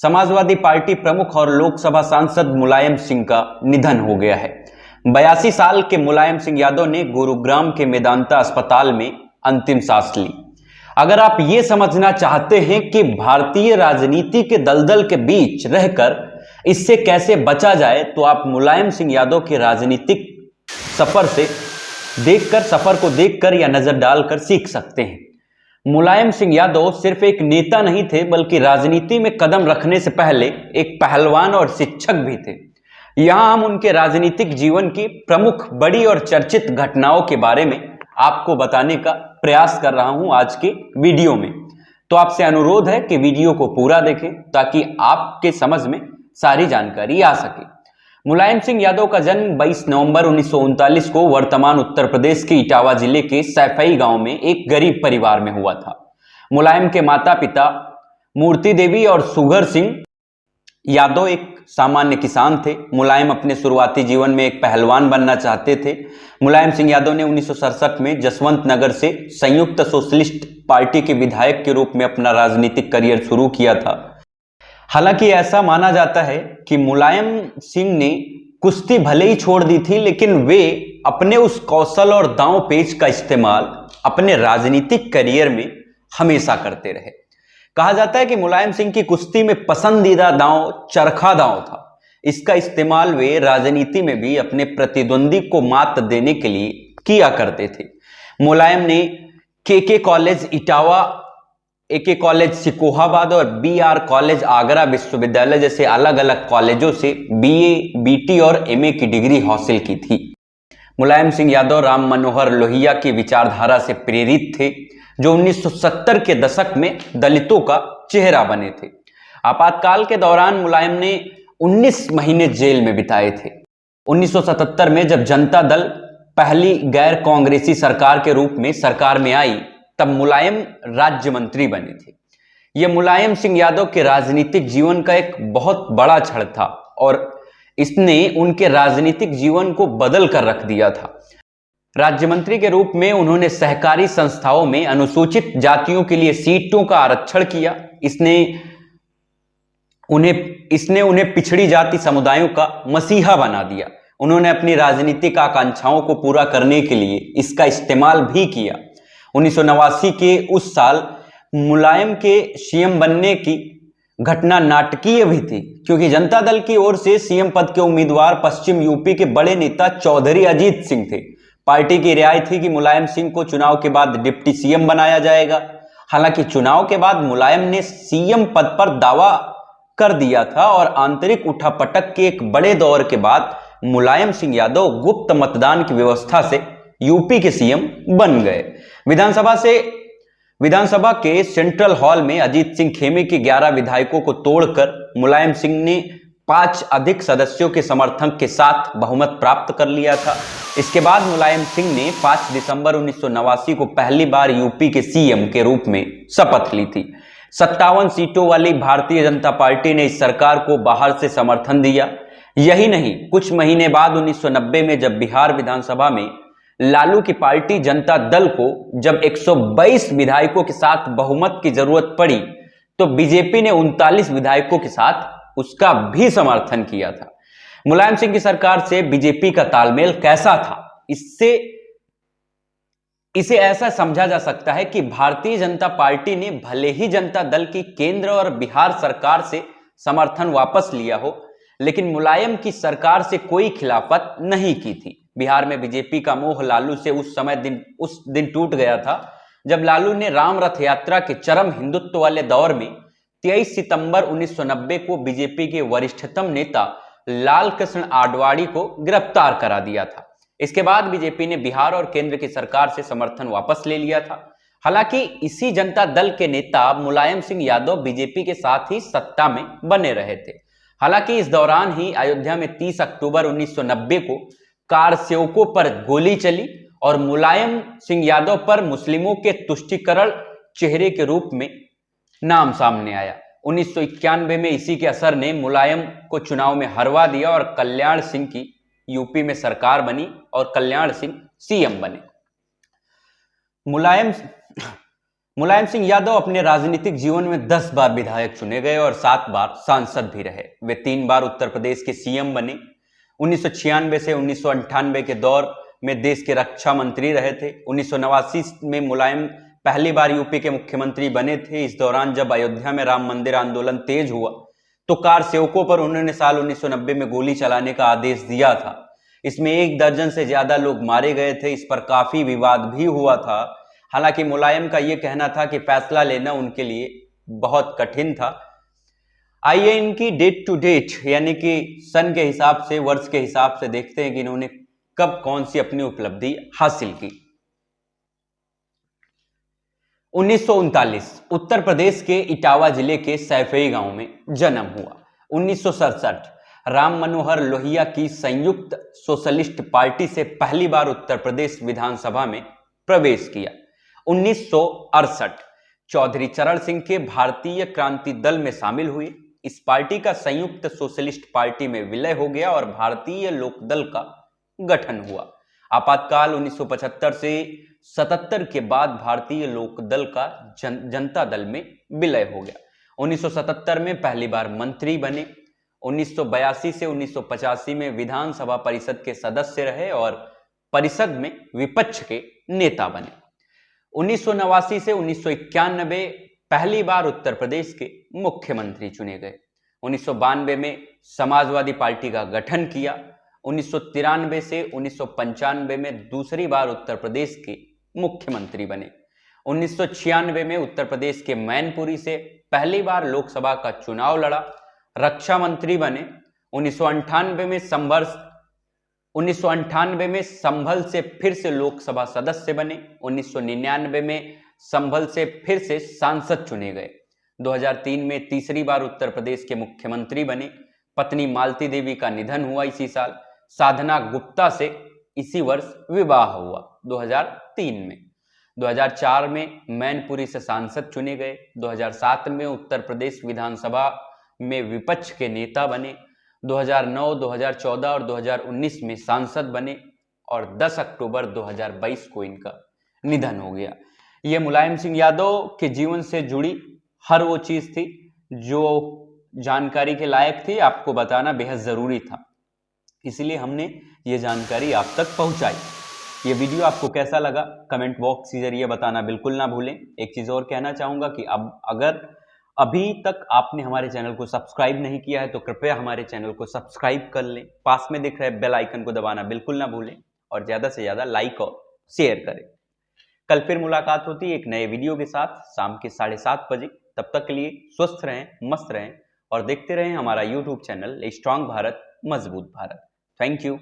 Samajwadi party प्रमुख और लोकसभा सांसद मुलायम सिंह का निधन हो गया है। बयासी साल के मुलायम सिंह यादव ने गुरुग्राम के मेदांता अस्पताल में अंतिम सांस ली। अगर आप ये समझना चाहते हैं कि भारतीय राजनीति के दलदल के बीच रहकर इससे कैसे बचा जाए तो आप मुलायम सिंह यादव के राजनीतिक सफ़र से देखकर, सफ़र को देखकर या नज़र डालकर सीख सकते हैं। मुलायम सिंह यादव सिर्फ़ एक नेता नहीं थे, बल्कि राजनीति में कदम रखने से पहले एक पहलवान और शिक्षक भी थे। यहाँ हम उनके राजनीतिक जीवन की प्रमुख, बड़ी और चर्चित घटनाओं के बारे में आपको बताने का प्रयास कर रहा हूँ आज के वीडियो में। तो आपसे अनुरोध है कि वीडियो को पूरा देखें, ताकि आपके समझ में सारी जानकारी आ सके। मुलायम सिंह यादव का जन्म 22 नवंबर उन्नीस सौ उनतालीस को वर्तमान उत्तर प्रदेश के इटावा ज़िले के सैफई गाँव में एक गरीब परिवार में हुआ था। मुलायम के माता पिता मूर्ति देवी और सुगर सिंह यादव एक सामान्य किसान थे। मुलायम अपने शुरुआती जीवन में एक पहलवान बनना चाहते थे। मुलायम सिंह यादव ने उन्नीस सौ सड़सठ में जसवंत नगर से संयुक्त सोशलिस्ट पार्टी के विधायक के रूप में अपना राजनीतिक करियर शुरू किया था। हालाँकि ऐसा माना जाता है कि मुलायम सिंह ने कुश्ती भले ही छोड़ दी थी, लेकिन वे अपने उस कौशल और दांव पेच का इस्तेमाल अपने राजनीतिक करियर में हमेशा करते रहे। कहा जाता है कि मुलायम सिंह की कुश्ती में पसंदीदा दांव चरखा दांव था। इसका इस्तेमाल वे राजनीति में भी अपने प्रतिद्वंदी को मात देने के लिए किया करते थे। मुलायम ने के के कॉलेज इटावा ए के कॉलेज सिकोहाबाद और बी आर कॉलेज आगरा विश्वविद्यालय जैसे अलग अलग कॉलेजों से बीए, बीटी और एमए की डिग्री हासिल की थी। मुलायम सिंह यादव राम मनोहर लोहिया की विचारधारा से प्रेरित थे जो 1970 के दशक में दलितों का चेहरा बने थे। आपातकाल के दौरान मुलायम ने 19 महीने जेल में बिताए थे। 1977 में जब जनता दल पहली गैर कांग्रेसी सरकार के रूप में सरकार में आई तब मुलायम राज्य मंत्री बने थे। यह मुलायम सिंह यादव के राजनीतिक जीवन का एक बहुत बड़ा क्षण था और इसने उनके राजनीतिक जीवन को बदल कर रख दिया था। राज्य मंत्री के रूप में उन्होंने सहकारी संस्थाओं में अनुसूचित जातियों के लिए सीटों का आरक्षण किया। इसने उन्हें इसने उन्हें पिछड़ी जाति समुदायों का मसीहा बना दिया। उन्होंने अपनी राजनीतिक आकांक्षाओं को पूरा करने के लिए इसका इस्तेमाल भी किया। उन्नीस सौ नवासी के उस साल मुलायम के सीएम बनने की घटना नाटकीय भी थी, क्योंकि जनता दल की ओर से सीएम पद के उम्मीदवार पश्चिम यूपी के बड़े नेता चौधरी अजीत सिंह थे। पार्टी की राय थी कि मुलायम सिंह को चुनाव के बाद डिप्टी सीएम बनाया जाएगा। हालाँकि चुनाव के बाद मुलायम ने सीएम पद पर दावा कर दिया था और आंतरिक उठापटक के एक बड़े दौर के बाद मुलायम सिंह यादव गुप्त मतदान की व्यवस्था से यूपी के सीएम बन गए। विधानसभा से, विधानसभा के सेंट्रल हॉल में अजीत सिंह खेमे के 11 विधायकों को तोड़कर मुलायम सिंह ने पाँच अधिक सदस्यों के समर्थन के साथ बहुमत प्राप्त कर लिया था। इसके बाद मुलायम सिंह ने 5 दिसंबर उन्नीस सौ नवासी को पहली बार यूपी के सीएम के रूप में शपथ ली थी। सत्तावन सीटों वाली भारतीय जनता पार्टी ने इस सरकार को बाहर से समर्थन दिया। यही नहीं, कुछ महीने बाद 1990 में जब बिहार विधानसभा में लालू की पार्टी जनता दल को जब 122 विधायकों के साथ बहुमत की ज़रूरत पड़ी तो बीजेपी ने उनतालीस विधायकों के साथ उसका भी समर्थन किया था। मुलायम सिंह की सरकार से बीजेपी का तालमेल कैसा था? इससे, इसे ऐसा समझा जा सकता है कि भारतीय जनता पार्टी ने भले ही जनता दल की केंद्र और बिहार सरकार से समर्थन वापस लिया हो, लेकिन मुलायम की सरकार से कोई खिलाफत नहीं की थी। बिहार में बीजेपी का मोह लालू से उस समय दिन, उस दिन टूट गया था, जब लालू ने राम रथ यात्रा के चरम हिंदुत्व वाले दौर में 23 सितंबर 1990 को बीजेपी के वरिष्ठतम नेता लाल कृष्ण आडवाणी को गिरफ़्तार करा दिया था। इसके बाद बीजेपी ने बिहार और केंद्र की सरकार से समर्थन वापस ले लिया था। हालाँकि इसी जनता दल के नेता मुलायम सिंह यादव बीजेपी के साथ ही सत्ता में बने रहे थे। हालाँकि इस दौरान ही अयोध्या में 30 अक्टूबर 1990 को कार सेवकों पर गोली चली और मुलायम सिंह यादव पर मुस्लिमों के तुष्टिकरण चेहरे के रूप में नाम सामने आया। उन्नीस सौ इक्यानवे में इसी के असर ने मुलायम को चुनाव में हरवा दिया और कल्याण सिंह की यूपी में सरकार बनी और कल्याण सिंह सीएम बने। मुलायम मुलायम सिंह यादव अपने राजनीतिक जीवन में 10 बार विधायक चुने गए और सात बार सांसद भी रहे। वे तीन बार उत्तर प्रदेश के सीएम बने उन्नीस सौ छियानवे से उन्नीस के दौर में देश के रक्षा मंत्री रहे थे। उन्नीस सौ नवासी में मुलायम पहली बार यूपी के मुख्यमंत्री बने थे। इस दौरान जब अयोध्या में राम मंदिर आंदोलन तेज हुआ तो कार सेवकों पर उन्होंने साल 1990 में गोली चलाने का आदेश दिया था। इसमें एक दर्जन से ज़्यादा लोग मारे गए थे। इस पर काफ़ी विवाद भी हुआ था। हालाँकि मुलायम का यह कहना था कि फैसला लेना उनके लिए बहुत कठिन था। आइए इनकी डेट टू डेट यानी कि सन के हिसाब से, वर्ष के हिसाब से देखते हैं कि इन्होंने कब कौन सी अपनी उपलब्धि हासिल की। उन्नीस सौ उनतालीस, उत्तर प्रदेश के इटावा ज़िले के सैफई गाँव में जन्म हुआ। उन्नीस सौ सड़सठ, राम मनोहर लोहिया की संयुक्त सोशलिस्ट पार्टी से पहली बार उत्तर प्रदेश विधानसभा में प्रवेश किया। उन्नीस सौ अड़सठ, चौधरी चरण सिंह के भारतीय क्रांति दल में शामिल हुए इस पार्टी का संयुक्त सोशलिस्ट पार्टी में विलय हो गया और भारतीय लोकदल का गठन हुआ। आपातकाल 1975 से 77 के बाद भारतीय लोकदल का जन, जनता दल में विलय हो गया। 1977 में पहली बार मंत्री बने। 1982 से 1985 में विधानसभा परिषद के सदस्य रहे और परिषद में विपक्ष के नेता बने। उन्नीस सौ नवासी से उन्नीस सौ इक्यानबे पहली बार उत्तर प्रदेश के मुख्यमंत्री चुने गए। उन्नीस सौ बानवे में समाजवादी पार्टी का गठन किया। उन्नीस सौ तिरानवे से उन्नीस सौ पंचानवे में दूसरी बार उत्तर प्रदेश के मुख्यमंत्री बने। उन्नीस में उत्तर प्रदेश के मैनपुरी से पहली बार लोकसभा का चुनाव लड़ा। रक्षा मंत्री बने। उन्नीस में संघर्ष, उन्नीस में संभल से फिर से लोकसभा सदस्य बने। 1999 में संभल से फिर से सांसद चुने गए। 2003 में तीसरी बार उत्तर प्रदेश के मुख्यमंत्री बने। पत्नी मालती देवी का निधन हुआ इसी साल। साधना गुप्ता से इसी वर्ष विवाह हुआ 2003 में। 2004 में मैनपुरी से सांसद चुने गए। 2007 में उत्तर प्रदेश विधानसभा में विपक्ष के नेता बने। 2009, 2014 और 2019 में सांसद बने और 10 अक्टूबर 2022 को इनका निधन हो गया। ये मुलायम सिंह यादव के जीवन से जुड़ी हर वो चीज़ थी जो जानकारी के लायक थी, आपको बताना बेहद ज़रूरी था। इसलिए हमने ये जानकारी आप तक पहुंचाई। ये वीडियो आपको कैसा लगा, कमेंट बॉक्स के ज़रिए बताना बिल्कुल ना भूलें। एक चीज़ और कहना चाहूँगा कि अब अगर अभी तक आपने हमारे चैनल को सब्सक्राइब नहीं किया है तो कृपया हमारे चैनल को सब्सक्राइब कर लें। पास में दिख रहे बेल आइकन को दबाना बिल्कुल ना भूलें और ज़्यादा से ज़्यादा लाइक और शेयर करें। कल फिर मुलाकात होती है एक नए वीडियो के साथ, शाम के साढ़े सात बजे। तब तक के लिए स्वस्थ रहें, मस्त रहें और देखते रहें हमारा यूट्यूब चैनल स्ट्रांग भारत मज़बूत भारत। Thank you